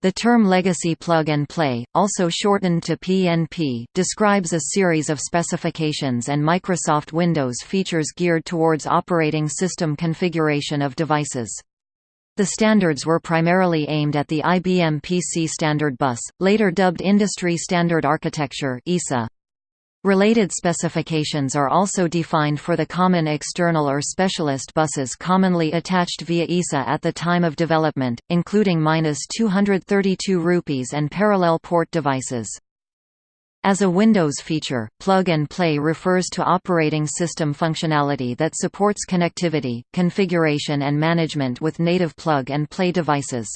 The term legacy plug-and-play, also shortened to PNP, describes a series of specifications and Microsoft Windows features geared towards operating system configuration of devices. The standards were primarily aimed at the IBM PC Standard Bus, later dubbed Industry Standard Architecture (ISA). Related specifications are also defined for the common external or specialist buses commonly attached via ISA at the time of development, including 232 rupees and parallel port devices. As a Windows feature, Plug and Play refers to operating system functionality that supports connectivity, configuration and management with native Plug and Play devices.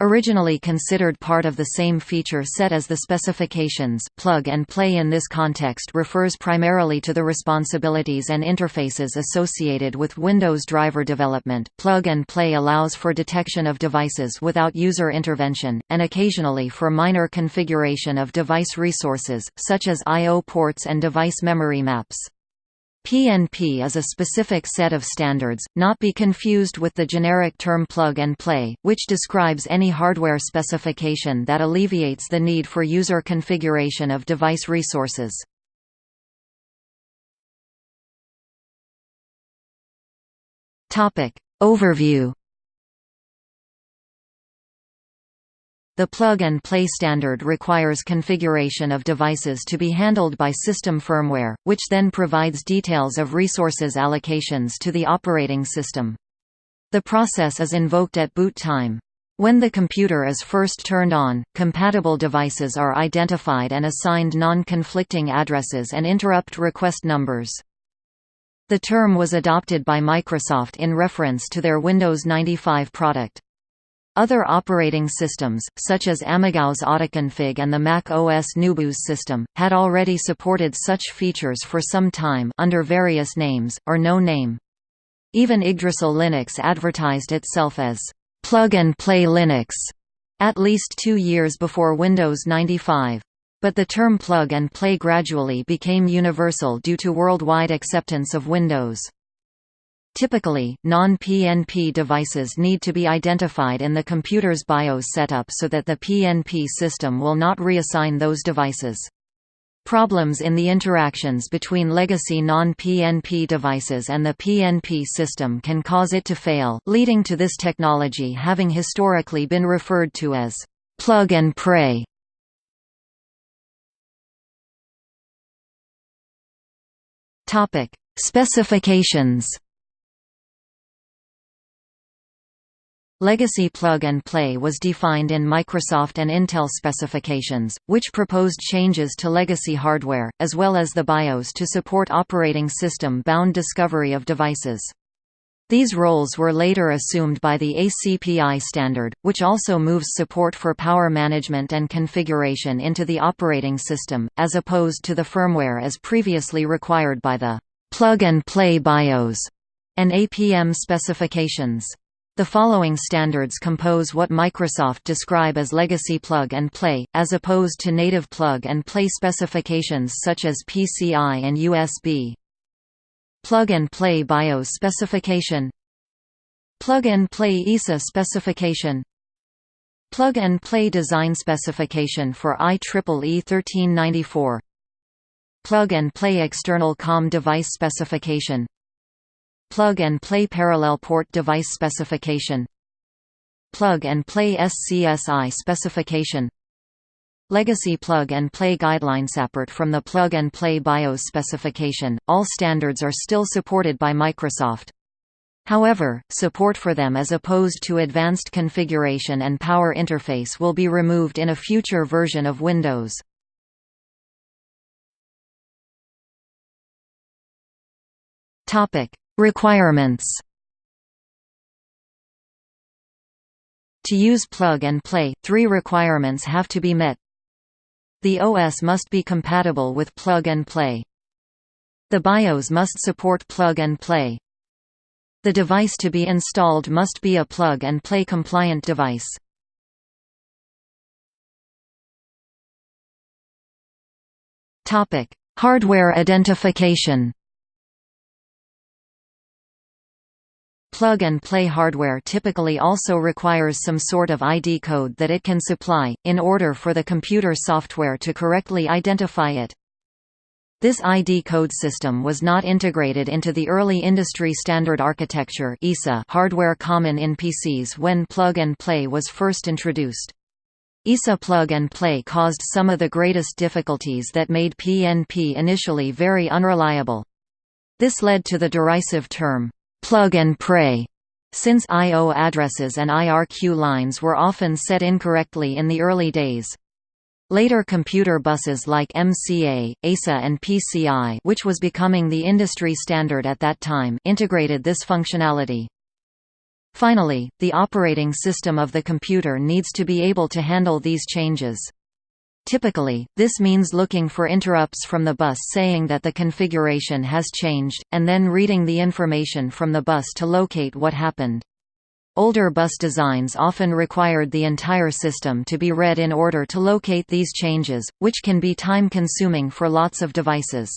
Originally considered part of the same feature set as the specifications, plug and play in this context refers primarily to the responsibilities and interfaces associated with Windows driver development. Plug and play allows for detection of devices without user intervention, and occasionally for minor configuration of device resources, such as I.O. ports and device memory maps. PNP is a specific set of standards, not be confused with the generic term plug and play, which describes any hardware specification that alleviates the need for user configuration of device resources. Overview The plug-and-play standard requires configuration of devices to be handled by system firmware, which then provides details of resources allocations to the operating system. The process is invoked at boot time. When the computer is first turned on, compatible devices are identified and assigned non-conflicting addresses and interrupt request numbers. The term was adopted by Microsoft in reference to their Windows 95 product. Other operating systems, such as AmigaOS Autoconfig and the Mac OS NuBus system, had already supported such features for some time under various names, or no name. Even Yggdrasil Linux advertised itself as plug-and-play Linux at least two years before Windows 95. But the term plug-and-play gradually became universal due to worldwide acceptance of Windows. Typically, non-PNP devices need to be identified in the computer's BIOS setup so that the PNP system will not reassign those devices. Problems in the interactions between legacy non-PNP devices and the PNP system can cause it to fail, leading to this technology having historically been referred to as plug and pray. Topic: Specifications Legacy plug-and-play was defined in Microsoft and Intel specifications, which proposed changes to legacy hardware, as well as the BIOS to support operating system-bound discovery of devices. These roles were later assumed by the ACPI standard, which also moves support for power management and configuration into the operating system, as opposed to the firmware as previously required by the plug-and-play BIOS and APM specifications. The following standards compose what Microsoft describe as legacy plug-and-play, as opposed to native plug-and-play specifications such as PCI and USB. Plug-and-play BIOS specification. Plug-and-play ISA specification. Plug-and-play design specification for IEEE 1394 Plug-and-play external COM device specification Plug-and-play parallel port device specification Plug-and-play SCSI specification Legacy plug-and-play guideline separate from the plug-and-play BIOS specification, all standards are still supported by Microsoft. However, support for them as opposed to advanced configuration and power interface will be removed in a future version of Windows. Topic: Requirements To use plug and play, three requirements have to be met. The OS must be compatible with plug and play. The BIOS must support plug and play. The device to be installed must be a plug and play compliant device. Topic: Hardware identification. Plug-and-play hardware typically also requires some sort of ID code that it can supply, in order for the computer software to correctly identify it. This ID code system was not integrated into the early industry standard architecture hardware common in PCs when plug-and-play was first introduced. ISA plug-and-play caused some of the greatest difficulties that made PNP initially very unreliable. This led to the derisive term, plug and pray, since I.O. addresses and IRQ lines were often set incorrectly in the early days. Later computer buses like MCA, EISA and PCI which was becoming the industry standard at that time integrated this functionality. Finally, the operating system of the computer needs to be able to handle these changes. Typically, this means looking for interrupts from the bus saying that the configuration has changed, and then reading the information from the bus to locate what happened. Older bus designs often required the entire system to be read in order to locate these changes, which can be time-consuming for lots of devices.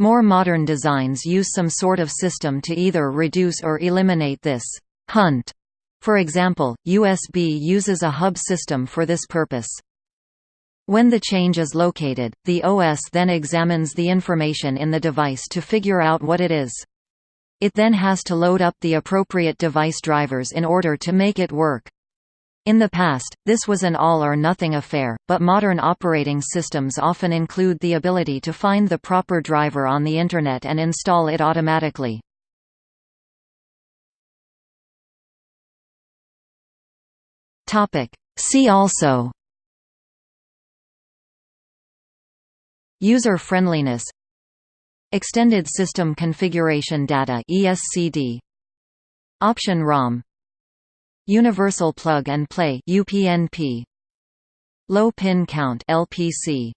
More modern designs use some sort of system to either reduce or eliminate this hunt. For example, USB uses a hub system for this purpose. When the change is located, the OS then examines the information in the device to figure out what it is. It then has to load up the appropriate device drivers in order to make it work. In the past, this was an all-or-nothing affair, but modern operating systems often include the ability to find the proper driver on the Internet and install it automatically. See also User friendliness Extended System Configuration Data ESCD Option ROM Universal Plug and Play UPnP Low Pin Count LPC